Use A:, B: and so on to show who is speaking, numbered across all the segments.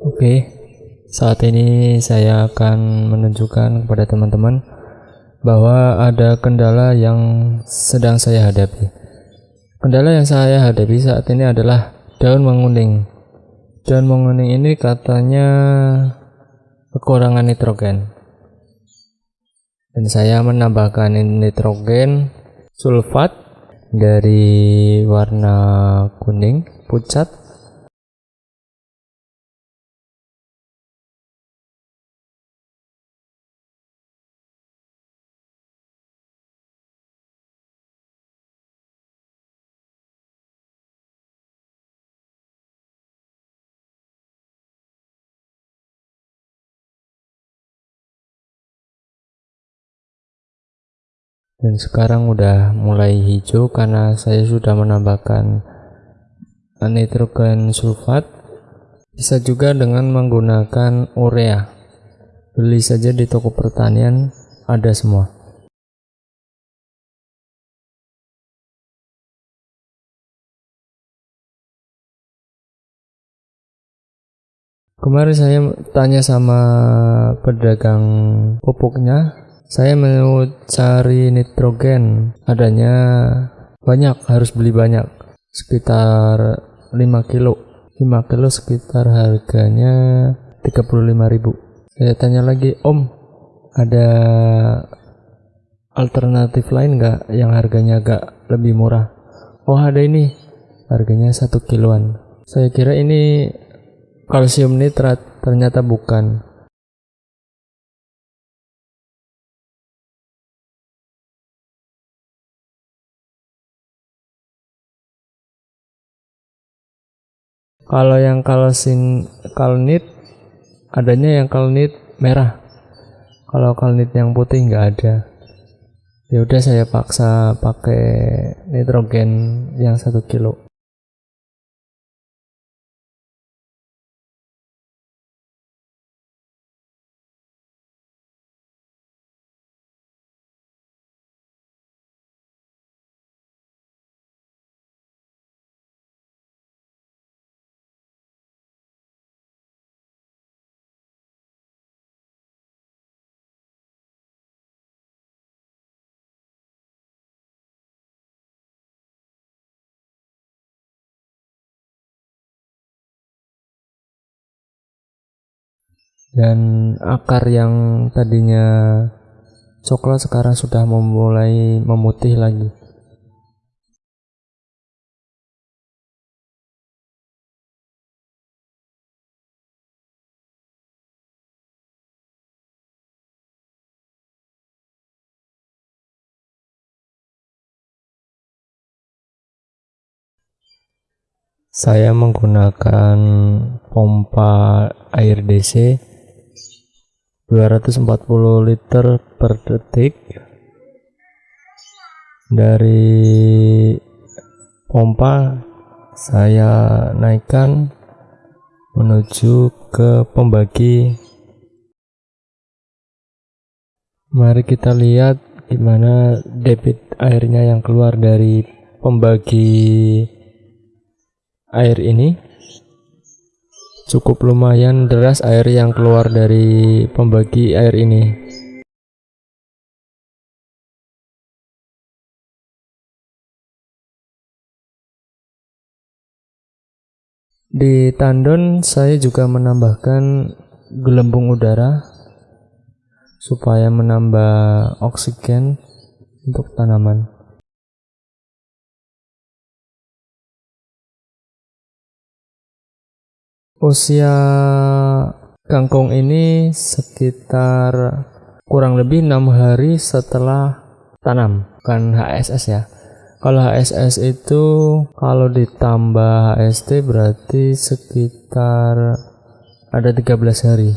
A: Oke, saat ini saya akan menunjukkan kepada teman-teman bahwa ada kendala yang sedang saya hadapi. Kendala yang saya hadapi saat ini adalah daun menguning. Daun menguning ini katanya kekurangan nitrogen. Dan saya menambahkan nitrogen sulfat dari warna kuning pucat dan sekarang udah mulai hijau karena saya sudah menambahkan nitrogen sulfat. Bisa juga dengan menggunakan urea. Beli saja di toko pertanian ada semua. Kemarin saya tanya sama pedagang pupuknya saya mau cari nitrogen. Adanya banyak harus beli banyak. Sekitar 5 kilo. 5 kilo sekitar harganya 35.000 saya tanya lagi om ada alternatif lain nggak yang harganya agak lebih murah? Oh ada ini. Harganya satu kiloan. Saya kira ini kalsium nitrat. Ternyata bukan kalau yang kalsin kalnit adanya yang kalnit merah. Kalau kalnit yang putih nggak ada. Ya udah saya paksa pakai nitrogen yang satu kilo dan akar yang tadinya coklat sekarang sudah memulai memutih lagi. Saya menggunakan pompa air DC 240 liter per detik dari pompa saya naikkan menuju ke pembagi. Mari kita lihat gimana debit airnya yang keluar dari pembagi air ini cukup lumayan deras air yang keluar dari pembagi air ini. Di tandon saya juga menambahkan gelembung udara supaya menambah oksigen untuk tanaman usia kangkung ini sekitar kurang lebih enam hari setelah tanam. Bukan HSS ya. Kalau HSS itu kalau ditambah HST berarti sekitar ada 13 hari.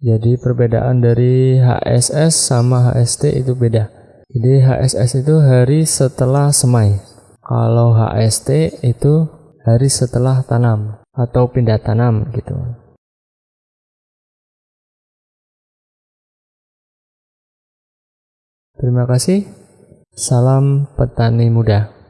A: Jadi perbedaan dari HSS sama HST itu beda. Jadi HSS itu hari setelah semai. Kalau HST itu hari setelah tanam atau pindah tanam gitu. Terima kasih. Salam petani muda.